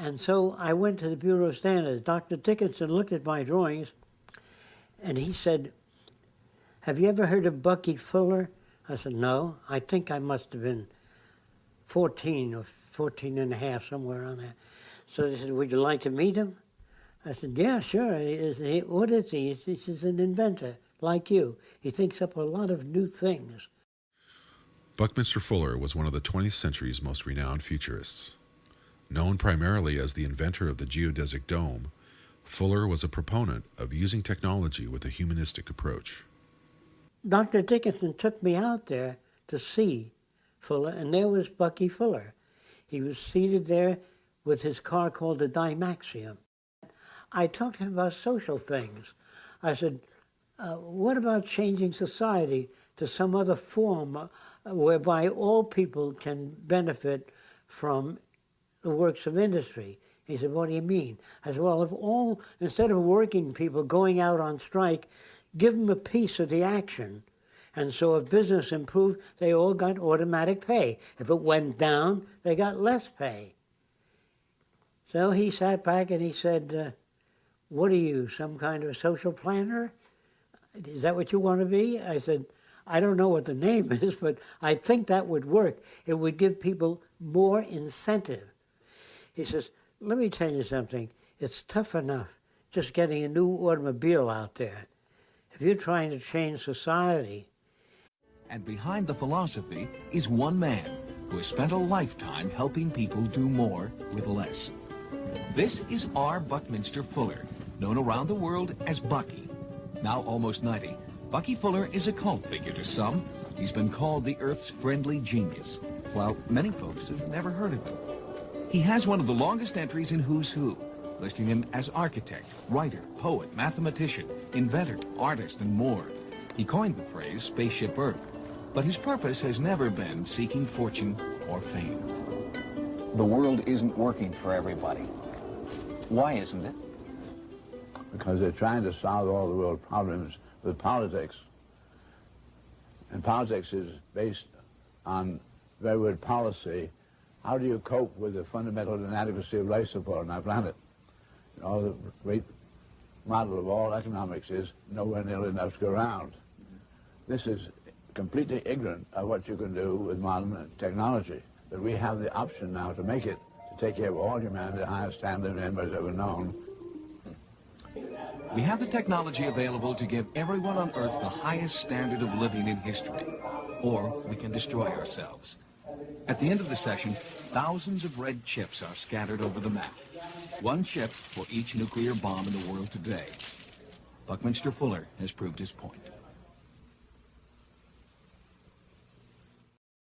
And so I went to the Bureau of Standards. Dr. Dickinson looked at my drawings and he said, Have you ever heard of Bucky Fuller? I said, No. I think I must have been 14 or 14 and a half, somewhere on that. So they said, Would you like to meet him? I said, Yeah, sure. He, he, what is he? He's, he's an inventor like you. He thinks up a lot of new things. Buckminster Fuller was one of the 20th century's most renowned futurists. Known primarily as the inventor of the geodesic dome, Fuller was a proponent of using technology with a humanistic approach. Dr. Dickinson took me out there to see Fuller, and there was Bucky Fuller. He was seated there with his car called the Dymaxion. I talked to him about social things. I said, uh, what about changing society to some other form whereby all people can benefit from the works of industry? He said, what do you mean? I said, well, if all, instead of working people going out on strike, give them a piece of the action. And so if business improved, they all got automatic pay. If it went down, they got less pay. So he sat back and he said, uh, what are you, some kind of a social planner? Is that what you want to be? I said, I don't know what the name is, but I think that would work. It would give people more incentive. He says, let me tell you something. It's tough enough just getting a new automobile out there. If you're trying to change society. And behind the philosophy is one man who has spent a lifetime helping people do more with less. This is R. Buckminster Fuller, known around the world as Bucky. Now almost 90, Bucky Fuller is a cult figure to some. He's been called the Earth's friendly genius, while many folks have never heard of him. He has one of the longest entries in Who's Who, listing him as architect, writer, poet, mathematician, inventor, artist, and more. He coined the phrase Spaceship Earth, but his purpose has never been seeking fortune or fame. The world isn't working for everybody. Why isn't it? Because they're trying to solve all the world problems with politics. And politics is based on very good policy how do you cope with the fundamental inadequacy of life support on our planet? You know, the great model of all economics is nowhere nearly enough to go around. This is completely ignorant of what you can do with modern technology. But we have the option now to make it, to take care of all humanity, the highest standard of anybody's ever known. We have the technology available to give everyone on Earth the highest standard of living in history. Or we can destroy ourselves. At the end of the session, thousands of red chips are scattered over the map. One chip for each nuclear bomb in the world today. Buckminster Fuller has proved his point.